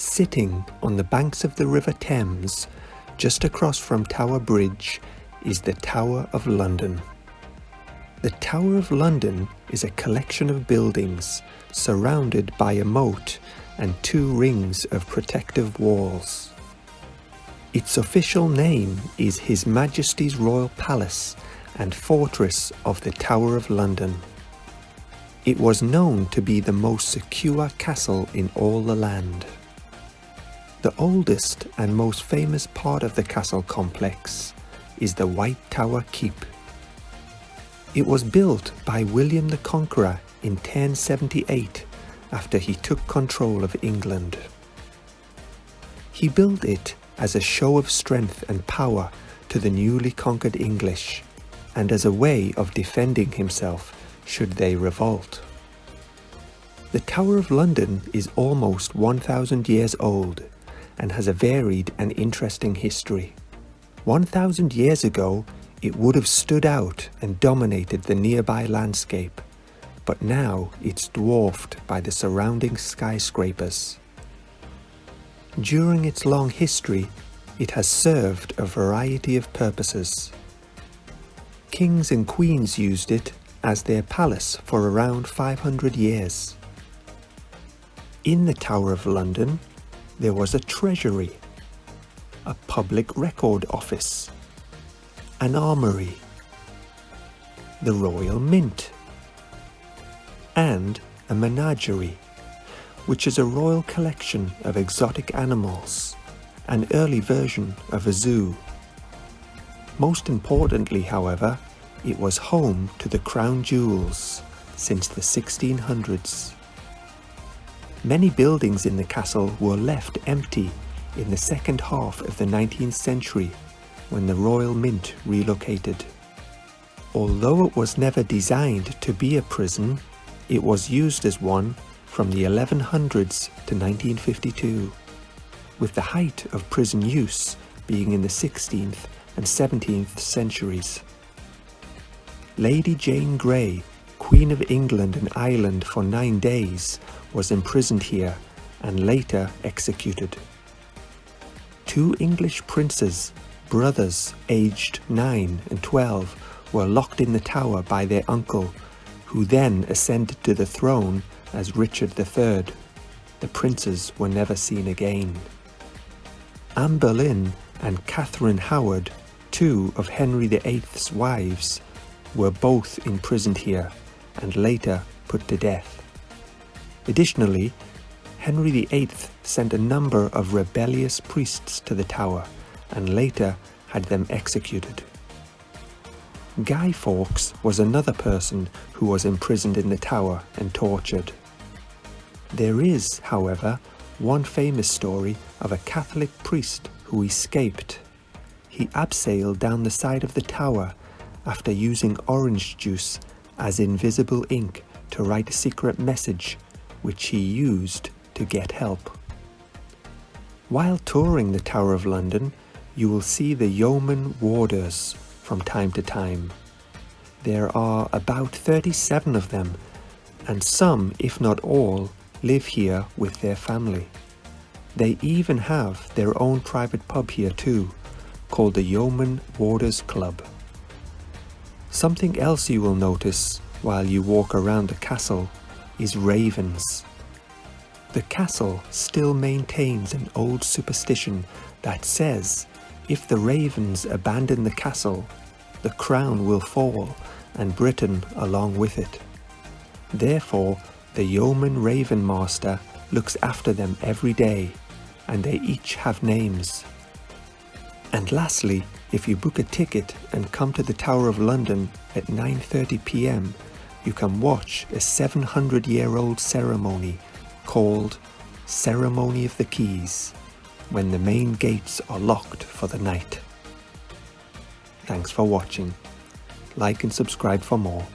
Sitting on the banks of the River Thames, just across from Tower Bridge, is the Tower of London. The Tower of London is a collection of buildings surrounded by a moat and two rings of protective walls. Its official name is His Majesty's Royal Palace and Fortress of the Tower of London. It was known to be the most secure castle in all the land. The oldest and most famous part of the castle complex is the White Tower Keep. It was built by William the Conqueror in 1078 after he took control of England. He built it as a show of strength and power to the newly conquered English and as a way of defending himself should they revolt. The Tower of London is almost 1,000 years old and has a varied and interesting history. 1,000 years ago, it would have stood out and dominated the nearby landscape, but now it's dwarfed by the surrounding skyscrapers. During its long history, it has served a variety of purposes. Kings and queens used it as their palace for around 500 years. In the Tower of London, there was a treasury, a public record office, an armoury, the Royal Mint, and a menagerie, which is a royal collection of exotic animals, an early version of a zoo. Most importantly, however, it was home to the crown jewels since the 1600s. Many buildings in the castle were left empty in the second half of the 19th century when the Royal Mint relocated. Although it was never designed to be a prison, it was used as one from the 1100s to 1952, with the height of prison use being in the 16th and 17th centuries. Lady Jane Grey, Queen of England and Ireland for nine days, was imprisoned here and later executed. Two English princes, brothers aged 9 and 12, were locked in the tower by their uncle, who then ascended to the throne as Richard III. The princes were never seen again. Anne Boleyn and Catherine Howard, two of Henry VIII's wives, were both imprisoned here and later put to death. Additionally, Henry VIII sent a number of rebellious priests to the tower and later had them executed. Guy Fawkes was another person who was imprisoned in the tower and tortured. There is, however, one famous story of a Catholic priest who escaped. He abseiled down the side of the tower after using orange juice as invisible ink to write a secret message which he used to get help. While touring the Tower of London, you will see the yeoman warders from time to time. There are about 37 of them, and some, if not all, live here with their family. They even have their own private pub here too, called the Yeoman Warders Club. Something else you will notice while you walk around the castle is ravens. The castle still maintains an old superstition that says if the ravens abandon the castle, the crown will fall and Britain along with it. Therefore, the yeoman raven master looks after them every day and they each have names. And lastly, if you book a ticket and come to the Tower of London at 9.30pm you can watch a 700 year old ceremony called Ceremony of the Keys when the main gates are locked for the night. Thanks for watching. Like and subscribe for more.